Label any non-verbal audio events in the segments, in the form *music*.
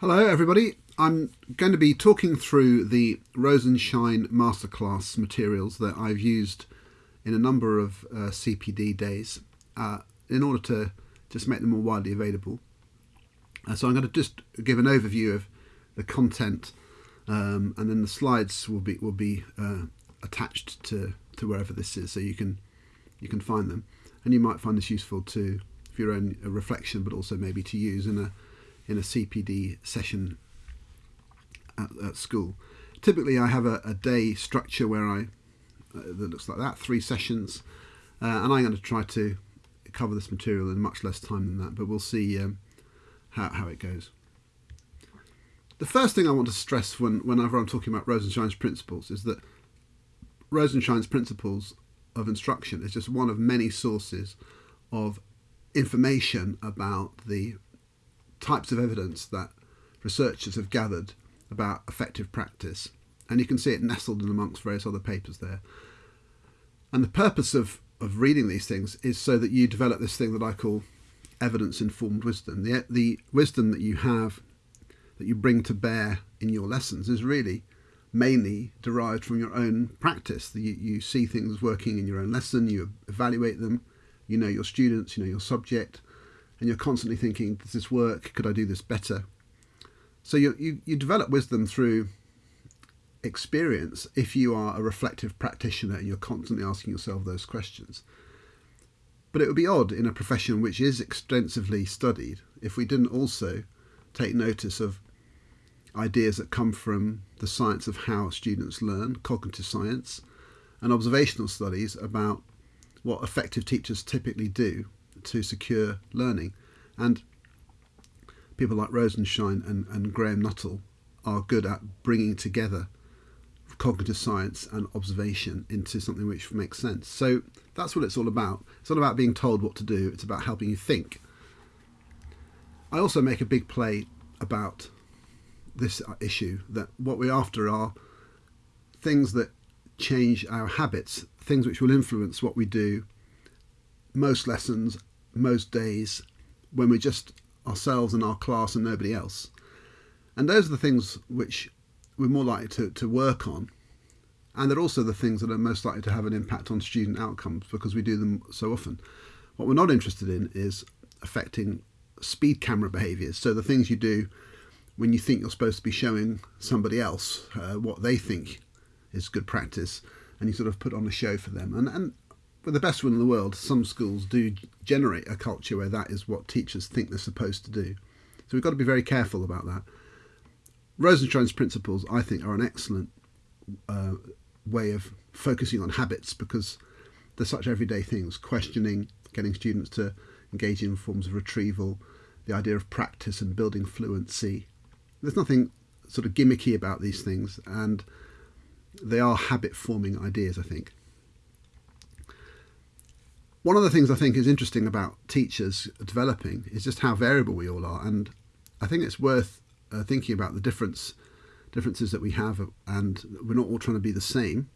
Hello, everybody. I'm going to be talking through the Rosenshine Masterclass materials that I've used in a number of uh, CPD days uh, in order to just make them more widely available. Uh, so I'm going to just give an overview of the content, um, and then the slides will be will be uh, attached to, to wherever this is, so you can you can find them, and you might find this useful to for your own reflection, but also maybe to use in a in a CPD session at, at school. Typically, I have a, a day structure where I uh, that looks like that, three sessions, uh, and I'm going to try to cover this material in much less time than that, but we'll see um, how, how it goes. The first thing I want to stress when, whenever I'm talking about Rosenshine's principles is that Rosenshine's principles of instruction is just one of many sources of information about the types of evidence that researchers have gathered about effective practice. And you can see it nestled in amongst various other papers there. And the purpose of, of reading these things is so that you develop this thing that I call evidence informed wisdom. The, the wisdom that you have, that you bring to bear in your lessons, is really mainly derived from your own practice. You, you see things working in your own lesson, you evaluate them, you know your students, you know your subject, and you're constantly thinking, does this work? Could I do this better? So you, you, you develop wisdom through experience if you are a reflective practitioner and you're constantly asking yourself those questions. But it would be odd in a profession which is extensively studied if we didn't also take notice of ideas that come from the science of how students learn, cognitive science, and observational studies about what effective teachers typically do to secure learning. And people like Rosenshine and, and Graham Nuthall are good at bringing together cognitive science and observation into something which makes sense. So that's what it's all about. It's not about being told what to do, it's about helping you think. I also make a big play about this issue that what we're after are things that change our habits, things which will influence what we do most lessons most days when we're just ourselves and our class and nobody else. And those are the things which we're more likely to, to work on. And they're also the things that are most likely to have an impact on student outcomes because we do them so often. What we're not interested in is affecting speed camera behaviours. So the things you do when you think you're supposed to be showing somebody else uh, what they think is good practice and you sort of put on a show for them. And, and with the best one in the world, some schools do generate a culture where that is what teachers think they're supposed to do. So we've got to be very careful about that. Rosenshine's principles, I think, are an excellent uh, way of focusing on habits because they're such everyday things questioning, getting students to engage in forms of retrieval, the idea of practice and building fluency. There's nothing sort of gimmicky about these things, and they are habit forming ideas, I think. One of the things I think is interesting about teachers developing is just how variable we all are, and I think it's worth uh, thinking about the difference differences that we have, and we're not all trying to be the same.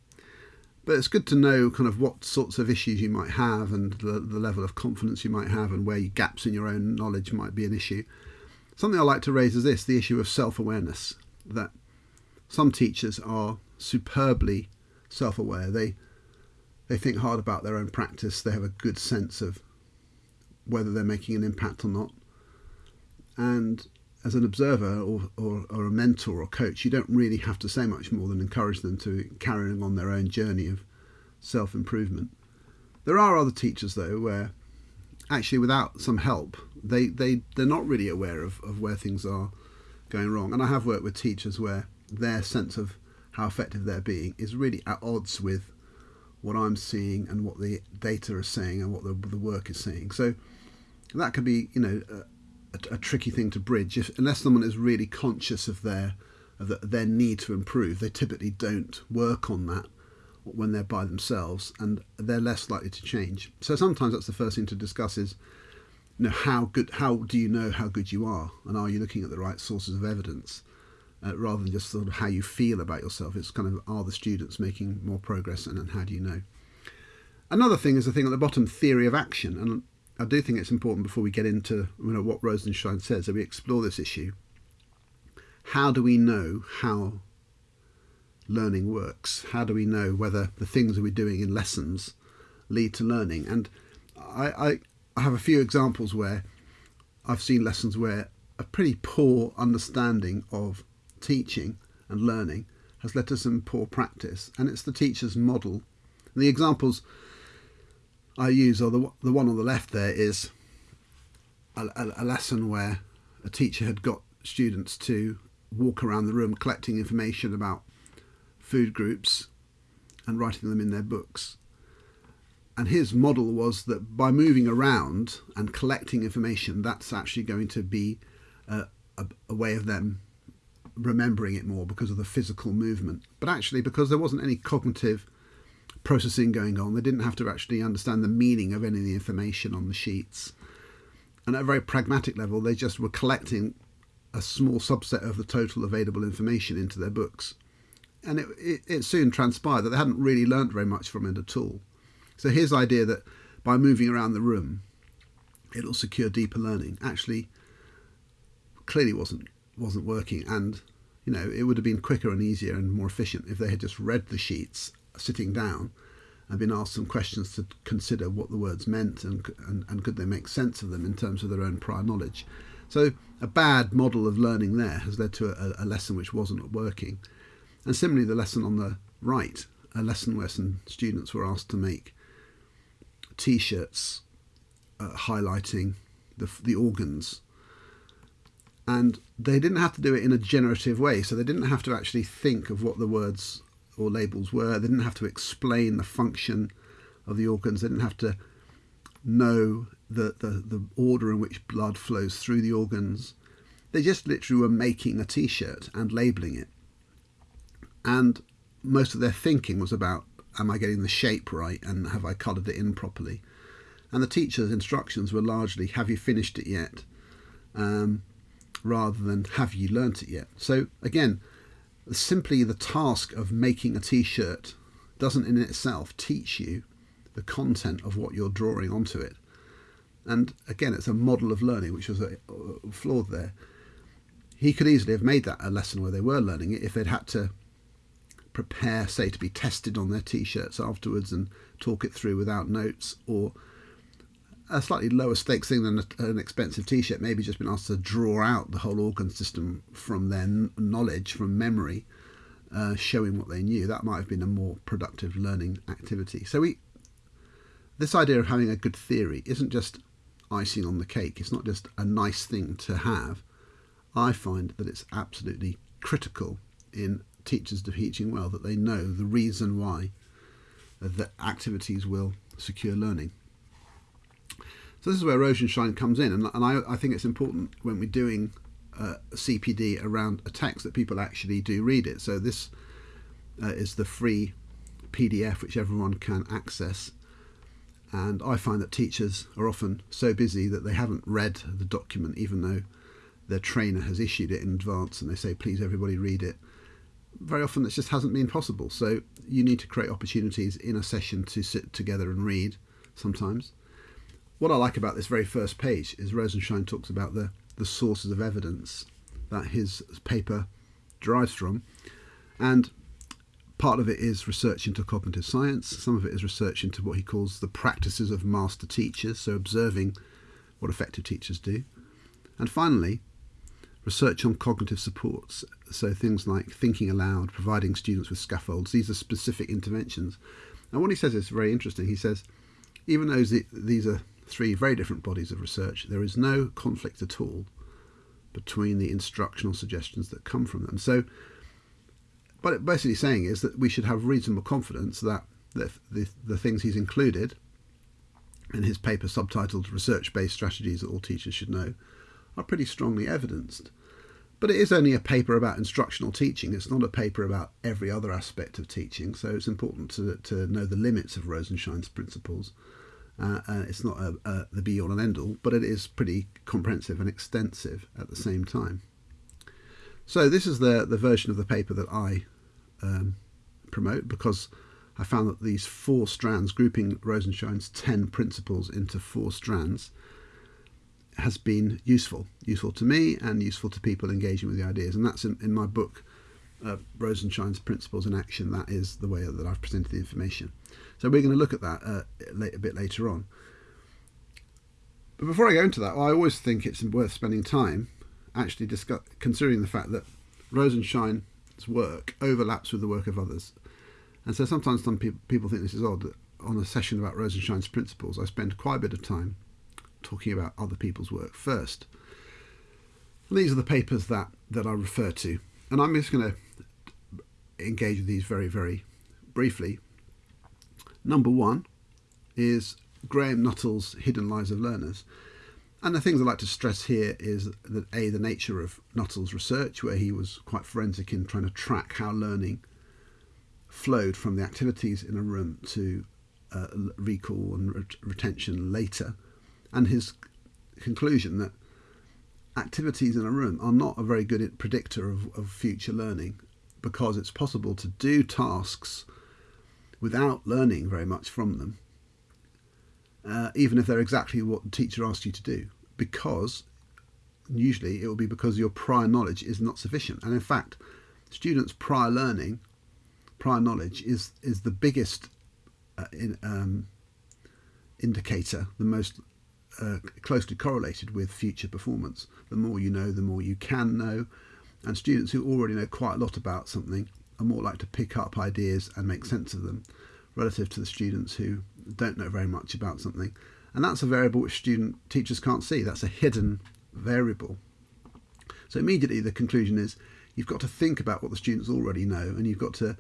But it's good to know kind of what sorts of issues you might have, and the, the level of confidence you might have, and where gaps in your own knowledge might be an issue. Something I like to raise is this: the issue of self-awareness. That some teachers are superbly self-aware. They they think hard about their own practice, they have a good sense of whether they're making an impact or not. And as an observer or, or, or, a mentor or coach, you don't really have to say much more than encourage them to carry on their own journey of self improvement. There are other teachers, though, where actually without some help, they, they, they're not really aware of, of where things are going wrong. And I have worked with teachers where their sense of how effective they're being is really at odds with what I'm seeing and what the data is saying and what the, the work is saying. So that could be, you know, a, a, tricky thing to bridge. If, unless someone is really conscious of their of the, their need to improve, they typically don't work on that when they're by themselves, and they're less likely to change. So sometimes that's the first thing to discuss is, you know, how good, how do you know how good you are, and are you looking at the right sources of evidence? Uh, rather than just sort of how you feel about yourself. It's kind of are the students making more progress and, how do you know? Another thing is the thing at the bottom, theory of action. And I do think it's important before we get into you know, what Rosenshine says that we explore this issue. how do we know how learning works? How do we know whether the things that we're doing in lessons lead to learning? And I, I, I have a few examples where I've seen lessons where a pretty poor understanding of teaching and learning has led to some poor practice, and it's the teacher's model. And the examples I use, or the the one on the left there, is a, a, a lesson where a teacher had got students to walk around the room collecting information about food groups and writing them in their books. And his model was that by moving around and collecting information, that's actually going to be a, a, a way of them remembering it more because of the physical movement. But actually, because there wasn't any cognitive processing going on, they didn't have to actually understand the meaning of any of the information on the sheets. And at a very pragmatic level, they just were collecting a small subset of the total available information into their books. And it, it, it soon transpired that they hadn't really learnt very much from it at all. So his idea that by moving around the room, it'll secure deeper learning actually clearly wasn't wasn't working and you know it would have been quicker and easier and more efficient if they had just read the sheets sitting down and been asked some questions to consider what the words meant and, and, and could they make sense of them in terms of their own prior knowledge. So a bad model of learning there has led to a, a lesson which wasn't working. And similarly, the lesson on the right, a lesson where some students were asked to make T-shirts uh, highlighting the, the organs and they didn't have to do it in a generative way. So they didn't have to actually think of what the words or labels were. They didn't have to explain the function of the organs. They didn't have to know the, the, the order in which blood flows through the organs. They just literally were making a t-shirt and labeling it. And most of their thinking was about am i getting the shape right and have i coloured it in properly? And the teacher's instructions were largely have you finished it yet? Um, rather than have you learnt it yet? So again, simply the task of making a t-shirt doesn't in itself teach you the content of what you're drawing onto it. And again, it's a model of learning which was a, a flawed there. He could easily have made that a lesson where they were learning it if they'd had to prepare, say, to be tested on their t-shirts afterwards and talk it through without notes or a slightly lower stakes thing than a, an expensive t-shirt maybe just been asked to draw out the whole organ system from their knowledge from memory uh, showing what they knew. That might have been a more productive learning activity. So we this idea of having a good theory isn't just icing on the cake. It's not just a nice thing to have. I find that it's absolutely critical in teachers teaching well that they know the reason why the activities will secure learning so this is where Rosenshine comes in, and, and I, I, think it's important when we're doing uh, CPD around a text that people actually do read it. So this uh, is the free PDF which everyone can access, and I find that teachers are often so busy that they haven't read the document, even though their trainer has issued it in advance, and they say, "Please, everybody, read it." Very often, this just hasn't been possible. So you need to create opportunities in a session to sit together and read. Sometimes what I like about this very first page is Rosenshine talks about the, the sources of evidence that his paper derives from. And part of it is research into cognitive science, some of it is research into what he calls the practices of master teachers, so observing what effective teachers do. And finally, research on cognitive supports, so things like thinking aloud, providing students with scaffolds, these are specific interventions. And what he says is very interesting. He says, even though these are three very different bodies of research, there is no conflict at all between the instructional suggestions that come from them. So, what it basically saying is that we should have reasonable confidence that the, the, the things he's included in his paper subtitled Research Based Strategies That All Teachers Should Know are pretty strongly evidenced. But it is only a paper about instructional teaching, it's not a paper about every other aspect of teaching, so it's important to, to know the limits of Rosenshine's principles uh, it's not a, a, the be all and end all, but it is pretty comprehensive and extensive at the same time. So this is the, the version of the paper that I um, promote because I found that these four strands, grouping Rosenshine's 10 principles into four strands, has been useful, useful to me and useful to people engaging with the ideas. And that's in, in my book, uh, Rosenshine's Principles in Action. That is the way that I've presented the information. So we're going to look at that uh, a bit later on. But before I go into that, well, I always think it's worth spending time actually discuss, considering the fact that Rosenshine's work overlaps with the work of others. And so sometimes some people, people think this is odd that on a session about Rosenshine's principles, I spend quite a bit of time talking about other people's work first. And these are the papers that, that I refer to. And I'm just going to engage with these very, very briefly. Number one is Graham Nuthall's Hidden Lives of Learners. And the things I'd like to stress here is that A, the nature of Nuthall's research, where he was quite forensic in trying to track how learning flowed from the activities in a room to uh, recall and ret- retention later, and his conclusion that activities in a room are not a very good predictor of, of future learning because it's possible to do tasks without learning very much from them uh, even if they're exactly what the teacher asked you to do, because usually it will be because your prior knowledge is not sufficient. And in fact, students' prior learning, prior knowledge is is the biggest uh, in, um, indicator, the most uh, closely correlated with future performance. The more you know, the more you can know. And students who already know quite a lot about something are more likely to pick up ideas and make sense of them relative to the students who don't know very much about something. And that's a variable which student teachers can't see. That's a hidden variable. So immediately the conclusion is you've got to think about what the students already know and you've got to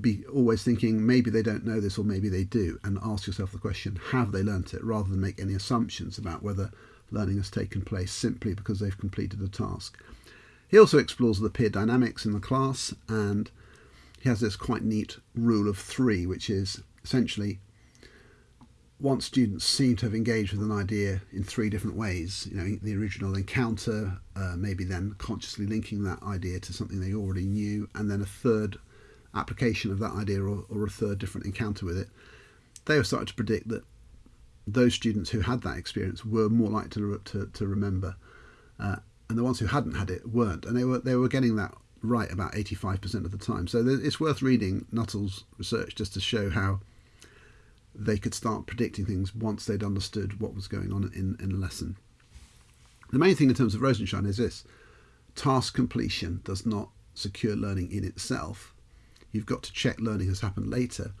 be always thinking maybe they don't know this or maybe they do and ask yourself the question have they learnt it rather than make any assumptions about whether learning has taken place simply because they've completed a task. He also explores the peer dynamics in the class and he has this quite neat rule of three, which is essentially once students seem to have engaged with an idea in three different ways, you know, the original encounter, uh, maybe then consciously linking that idea to something they already knew, and then a third application of that idea or, or a third different encounter with it, they have started to predict that those students who had that experience were more likely to, to, to remember, uh, and the ones who hadn't had it weren't, and they were they were getting that right about 85% of the time. So it's worth reading Nuthall's research just to show how they could start predicting things once they'd understood what was going on in, in a lesson. The main thing in terms of Rosenshine is this task completion does not secure learning in itself. You've got to check learning has happened later.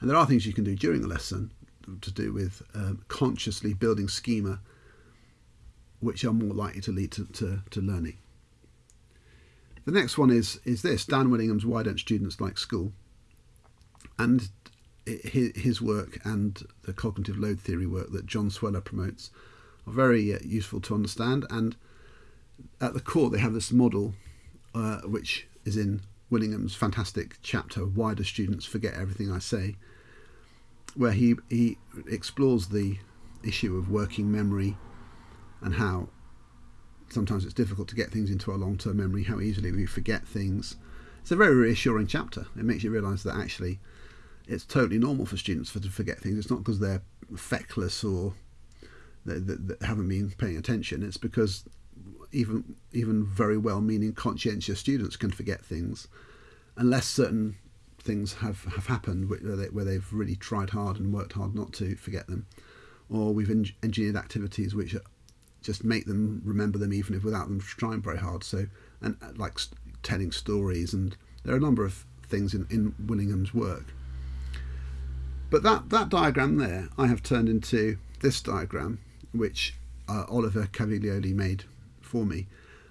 And there are things you can do during a lesson to do with um, consciously building schema which are more likely to lead to, to, to learning. The next one is is this Dan Willingham's Why Don't Students Like School? And his work and the cognitive load theory work that John Sweller promotes are very uh, useful to understand. And at the core, they have this model uh, which is in Willingham's fantastic chapter, Why Do Students Forget Everything I Say? where he, he explores the issue of working memory and how sometimes it's difficult to get things into our long term memory, how easily we forget things. It's a very reassuring chapter. It makes you realise that actually it's totally normal for students for, to forget things. It's not because they're feckless or they, they, they haven't been paying attention. It's because even even very well meaning conscientious students can forget things unless certain things have, have happened where, they, where they've really tried hard and worked hard not to forget them or we've engineered activities which just make them remember them even if without them trying very hard. So and uh, like telling stories and there are a number of things in, in Willingham's work. But that that diagram there I have turned into this diagram which uh, Oliver Caviglioli made for me.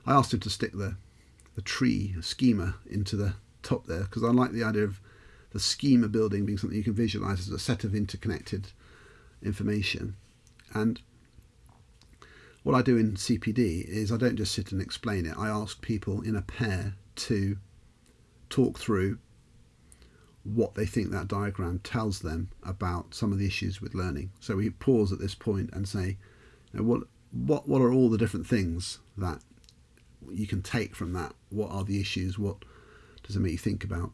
I asked him to stick the the tree schema into the top there because I like the idea of the schema building being something you can visualize as a set of interconnected information. And what I do in CPD is I don't just sit and explain it. I ask people in a pair to talk through what they think that diagram tells them about some of the issues with learning. So we pause at this point and say, what what what are all the different things that you can take from that? What are the issues? What does it make you think about?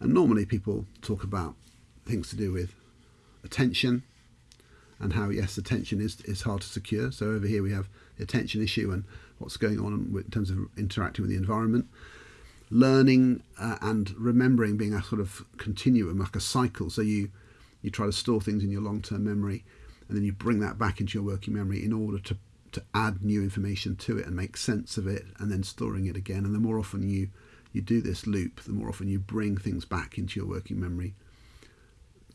And normally people talk about things to do with attention, and how yes, attention is is hard to secure. So over here we have the attention issue and what's going on in terms of interacting with the environment. Learning uh, and remembering being a sort of continuum, like a cycle. So you you try to store things in your long-term memory, and then you bring that back into your working memory in order to to add new information to it and make sense of it, and then storing it again. And the more often you you do this loop, the more often you bring things back into your working memory,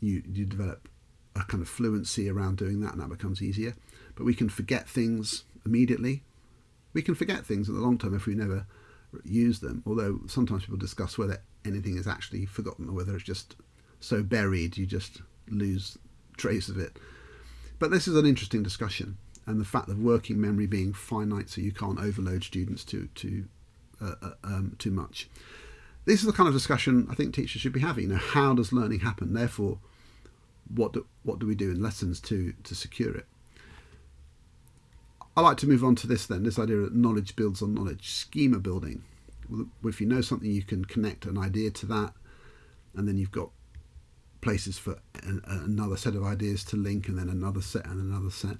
you you develop a kind of fluency around doing that, and that becomes easier. But we can forget things immediately. We can forget things in the long term if we never use them. Although sometimes people discuss whether anything is actually forgotten or whether it's just so buried you just lose trace of it. But this is an interesting discussion, and the fact of working memory being finite, so you can't overload students too too uh, uh, um, too much. This is the kind of discussion I think teachers should be having. You know, how does learning happen? Therefore, what do, what do we do in lessons to to secure it? I like to move on to this then. This idea that knowledge builds on knowledge, schema building. If you know something, you can connect an idea to that, and then you've got places for another set of ideas to link, and then another set and another set.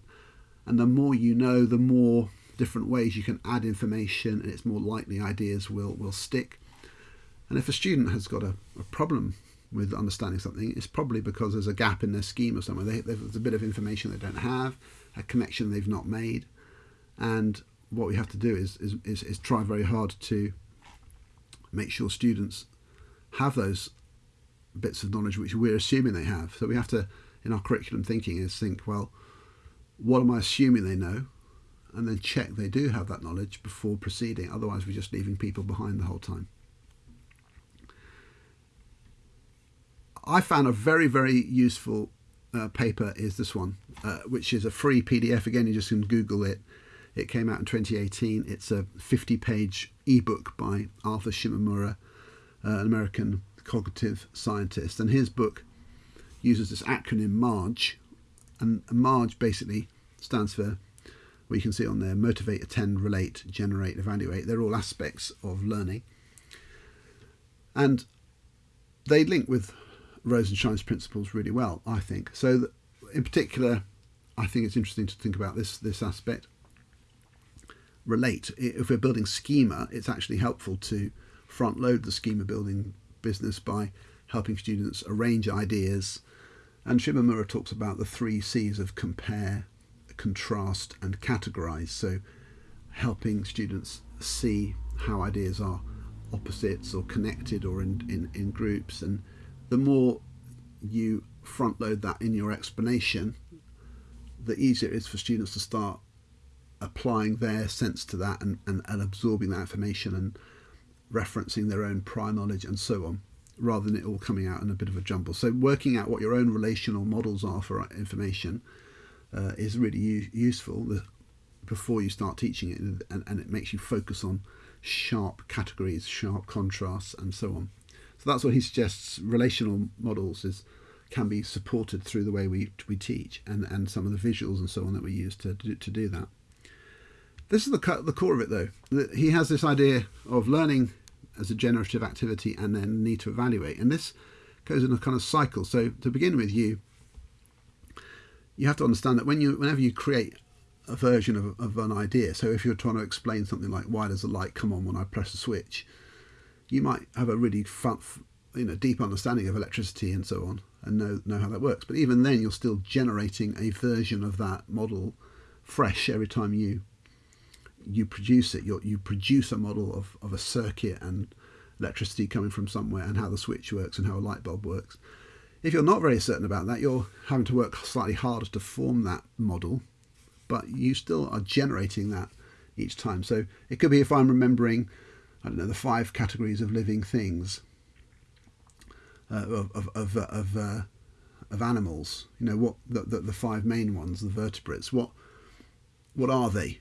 And the more you know, the more different ways you can add information, and it's more likely ideas will will stick. And if a student has got a, a problem with understanding something, it's probably because there's a gap in their schema somewhere. They, there's a bit of information they don't have, a connection they've not made, and what we have to do is, is, is, is try very hard to make sure students have those bits of knowledge which we're assuming they have. So we have to, in our curriculum thinking, is think, well, what am I assuming they know? And then check they do have that knowledge before proceeding. Otherwise, we're just leaving people behind the whole time. I found a very, very useful uh, paper is this one, uh, which is a free PDF. Again, you just can Google it. It came out in 2018. It's a 50 page ebook by Arthur Shimamura, uh, an American cognitive scientist. And his book uses this acronym MARGE. And MARGE basically stands for, well, you can see on there motivate, attend, relate, generate, evaluate. They're all aspects of learning. And they link with Rosenshine's principles really well, I think. So, in particular, I think it's interesting to think about this this aspect relate. If we're building schema, it's actually helpful to front load the schema building business by helping students arrange ideas. And Shimamura talks about the three C's of compare, contrast, and categorize. So, helping students see how ideas are opposites or connected or in, in, in groups. And the more you front load that in your explanation, the easier it is for students to start applying their sense to that and, and, and absorbing that information and referencing their own prior knowledge and so on rather than it all coming out in a bit of a jumble. So working out what your own relational models are for information uh, is really useful before you start teaching it and, and, it makes you focus on sharp categories, sharp contrasts and so on. So that's what he suggests relational models is can be supported through the way we, we teach and, and some of the visuals and so on that we use to do, to do that. This is the, the core of it, though. He has this idea of learning as a generative activity and then need to evaluate. And this goes in a kind of cycle. So to begin with, you you have to understand that when you whenever you create a version of, of an idea, so if you're trying to explain something like why does the light come on when I press a switch, you might have a really fun, you know deep understanding of electricity and so on and know know how that works. But even then, you're still generating a version of that model fresh every time you you produce it. you you produce a model of, of a circuit and electricity coming from somewhere and how the switch works and how a light bulb works. If you're not very certain about that, you're having to work slightly harder to form that model, but you still are generating that each time. So it could be if I'm remembering, I don't know, the five categories of living things, uh, of of of, uh, of, uh, of animals. You know what the, the, the five main ones, the vertebrates. What what are they?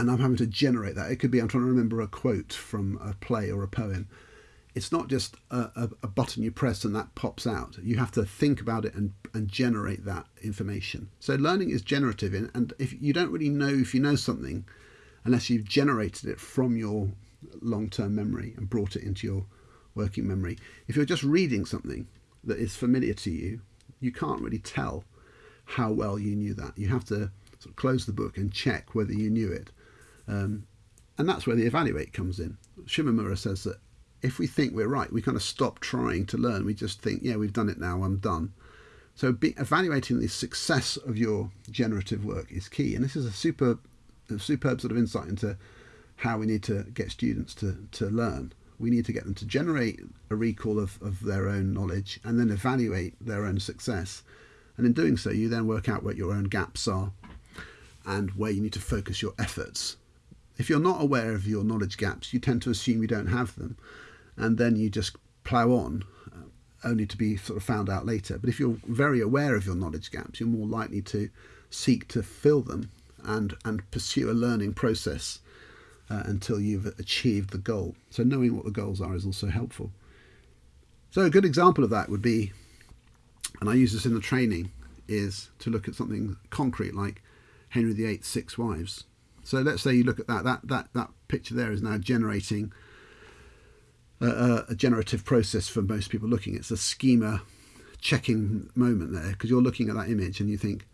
and I'm having to generate that. It could be I'm trying to remember a quote from a play or a poem. It's not just a, a, a, button you press and that pops out. You have to think about it and, and generate that information. So learning is generative, in, and if you don't really know if you know something, unless you've generated it from your long-term memory and brought it into your working memory. If you're just reading something that is familiar to you, you can't really tell how well you knew that. You have to sort of close the book and check whether you knew it. Um, and that's where the evaluate comes in. Shimamura says that if we think we're right, we kind of stop trying to learn. We just think, yeah, we've done it now, I'm done. So be, evaluating the success of your generative work is key. And this is a super, a superb sort of insight into how we need to get students to, to learn. We need to get them to generate a recall of, of their own knowledge and then evaluate their own success. And in doing so, you then work out what your own gaps are and where you need to focus your efforts. If you're not aware of your knowledge gaps, you tend to assume you don't have them, and then you just plough on, uh, only to be sort of found out later. But if you're very aware of your knowledge gaps, you're more likely to seek to fill them and and pursue a learning process uh, until you've achieved the goal. So knowing what the goals are is also helpful. So a good example of that would be, and I use this in the training, is to look at something concrete like Henry VIII's six wives. So let's say you look at that. That that that picture there is now generating a, a generative process for most people looking. It's a schema checking moment there because you're looking at that image and you think,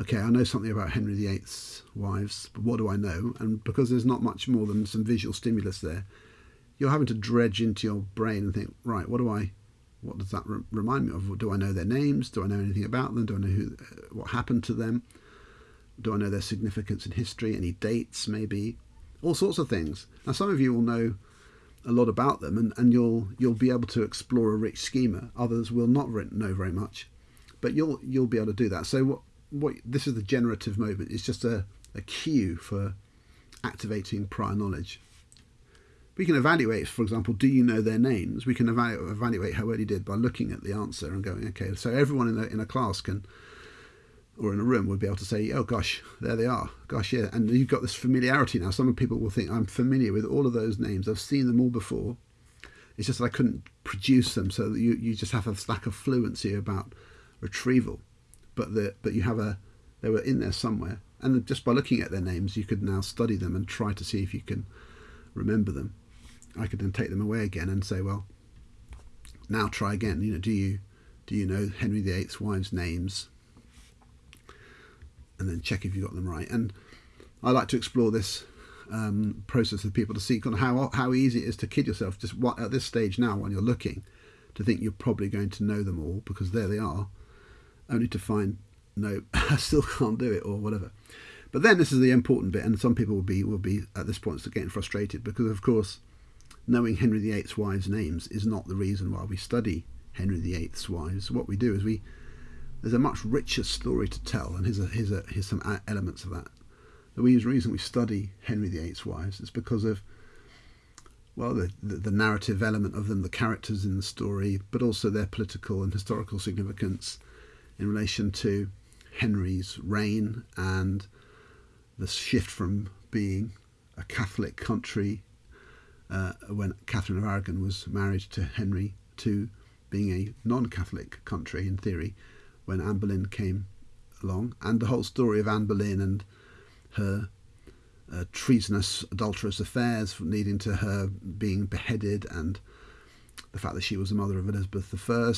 okay, I know something about Henry VIII's wives, but what do I know? And because there's not much more than some visual stimulus there, you're having to dredge into your brain and think, right, what do I, what does that re- remind me of? Do I know their names? Do I know anything about them? Do I know who, uh, what happened to them? Do I know their significance in history? Any dates, maybe? All sorts of things. Now, some of you will know a lot about them, and, and you'll you'll be able to explore a rich schema. Others will not know very much, but you'll you'll be able to do that. So what what this is the generative moment. It's just a, a cue for activating prior knowledge. We can evaluate, for example, do you know their names? We can evaluate, evaluate how well you did by looking at the answer and going, okay, so everyone in a, in a class can or in a room would be able to say, oh gosh, there they are. Gosh, yeah. And you've got this familiarity now. Some people will think, I'm familiar with all of those names. I've seen them all before. It's just that I couldn't produce them. So you, you just have a lack of fluency about retrieval. But the, but you have a, they were in there somewhere. And just by looking at their names, you could now study them and try to see if you can remember them. I could then take them away again and say, well, now try again. You know, do you do you know Henry VIII's wives' names? and then check if you got them right. And I like to explore this um, process with people to see kind of how how easy it is to kid yourself. Just what at this stage now, when you're looking, to think you're probably going to know them all because there they are, only to find no, *laughs* I still can't do it or whatever. But then this is the important bit, and some people will be will be at this point getting frustrated because, of course, knowing Henry VIII's wives' names is not the reason why we study Henry VIII's wives. What we do is we there's a much richer story to tell, and here's, a, here's, a, here's some elements of that. The reason we study Henry VIII's wives is because of, well, the, the, the narrative element of them, the characters in the story, but also their political and historical significance in relation to Henry's reign and the shift from being a Catholic country uh, when Catherine of Aragon was married to Henry to being a non Catholic country in theory when Anne Boleyn came along, and the whole story of Anne Boleyn and her uh, treasonous, adulterous affairs leading to her being beheaded, and the fact that she was the mother of Elizabeth I.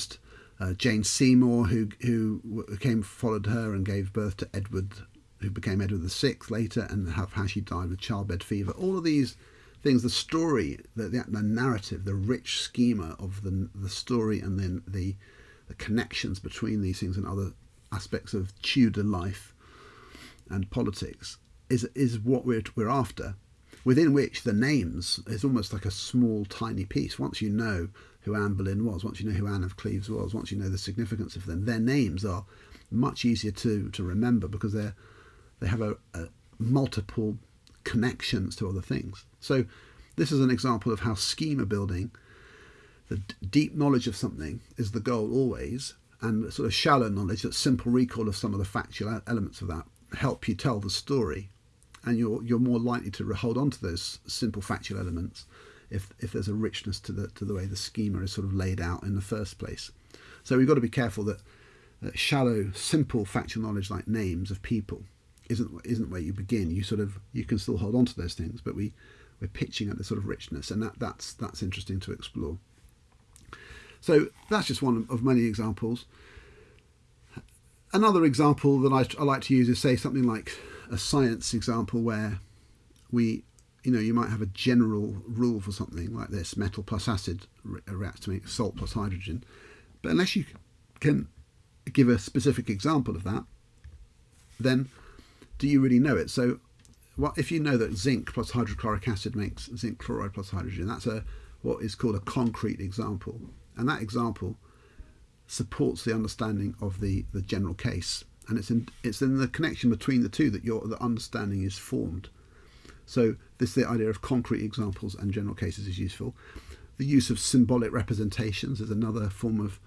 Uh, Jane Seymour, who who came followed her and gave birth to Edward, who became Edward VI later, and how, how she died with childbed fever. All of these things, the story, the, the, the narrative, the rich schema of the the story, and then the the connections between these things and other aspects of Tudor life and politics is is what we're we're after. Within which the names is almost like a small, tiny piece. Once you know who Anne Boleyn was, once you know who Anne of Cleves was, once you know the significance of them, their names are much easier to, to remember because they're they have a, a multiple connections to other things. So this is an example of how schema building the deep knowledge of something is the goal always, and sort of shallow knowledge, that simple recall of some of the factual elements of that, help you tell the story, and you're you're more likely to hold on to those simple factual elements if if there's a richness to the to the way the schema is sort of laid out in the first place. So we've got to be careful that, that shallow, simple factual knowledge like names of people isn't isn't where you begin. You sort of you can still hold on to those things, but we we're pitching at the sort of richness, and that that's that's interesting to explore. So that's just one of many examples. another example that I, I like to use is say something like a science example where we you know, you might have a general rule for something like this metal plus acid uh, reacts to make salt plus hydrogen. But unless you can give a specific example of that, then do you really know it? So, what if you know that zinc plus hydrochloric acid makes zinc chloride plus hydrogen? That's a what is called a concrete example, and that example supports the understanding of the, the general case, and it's in it's in the connection between the two that your the understanding is formed. So this the idea of concrete examples and general cases is useful. The use of symbolic representations is another form of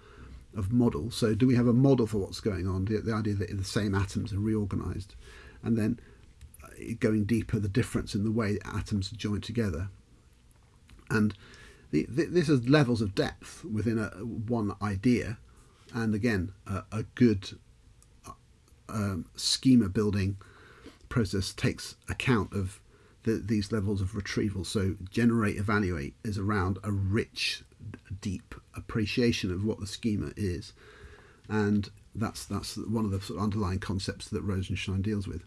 of model. So do we have a model for what's going on? The, the idea that the same atoms are reorganized, and then uh, going deeper, the difference in the way atoms are joined together, and the, the, this is levels of depth within a one idea, and again a, a good uh, um, schema building process takes account of the, these levels of retrieval. So generate, evaluate is around a rich, deep appreciation of what the schema is, and that's that's one of the sort of underlying concepts that Rosenshine deals with.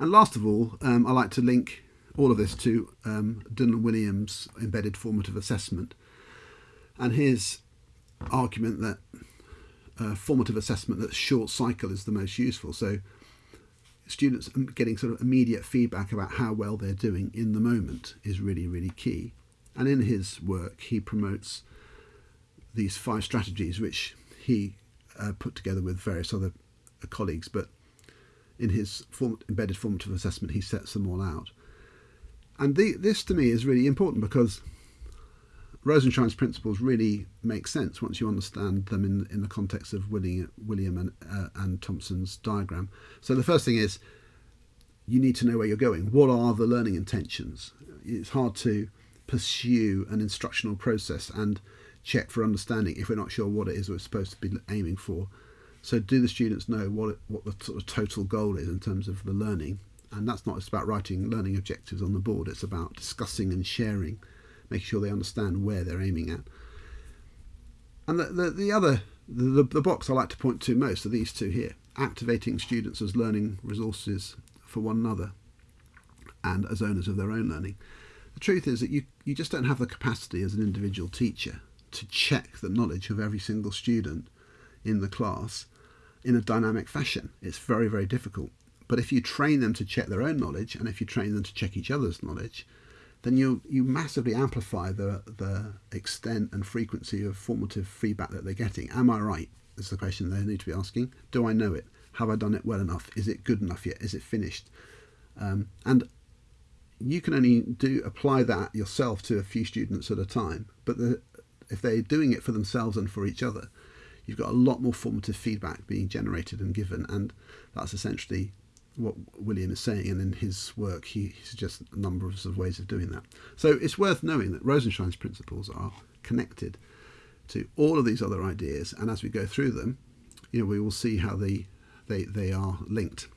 And last of all, um, I like to link all of this to um, Dylan Wiliam's embedded formative assessment, and his argument that uh, formative assessment that short cycle is the most useful. So students getting sort of immediate feedback about how well they're doing in the moment is really, really key. And in his work, he promotes these five strategies, which he uh, put together with various other uh, colleagues. But in his form, embedded formative assessment, he sets them all out. And the, this to me is really important because Rosenshine's principles really make sense once you understand them in, in the context of William, Wiliam and, uh, and Thompson's diagram. So the first thing is you need to know where you're going. What are the learning intentions? It's hard to pursue an instructional process and check for understanding if we're not sure what it is we're supposed to be aiming for. So do the students know what it, what the sort of total goal is in terms of the learning? And that's not just about writing learning objectives on the board. It's about discussing and sharing making sure they understand where they're aiming at. And the, the, the other, the, the box I like to point to most are these two here activating students as learning resources for one another and as owners of their own learning. The truth is that you, you just don't have the capacity as an individual teacher to check the knowledge of every single student in the class in a dynamic fashion. It's very, very difficult. But if you train them to check their own knowledge and if you train them to check each other's knowledge, then you you massively amplify the the extent and frequency of formative feedback that they're getting. Am I right? Is the question they need to be asking. Do I know it? Have I done it well enough? Is it good enough yet? Is it finished? Um, and you can only do apply that yourself to a few students at a time. But the, if they're doing it for themselves and for each other, you've got a lot more formative feedback being generated and given, and that's essentially what Wiliam is saying, and in his work, he, suggests a number of ways of doing that. So it's worth knowing that Rosenshine's principles are connected to all of these other ideas, and as we go through them, you know, we will see how they they, they are linked.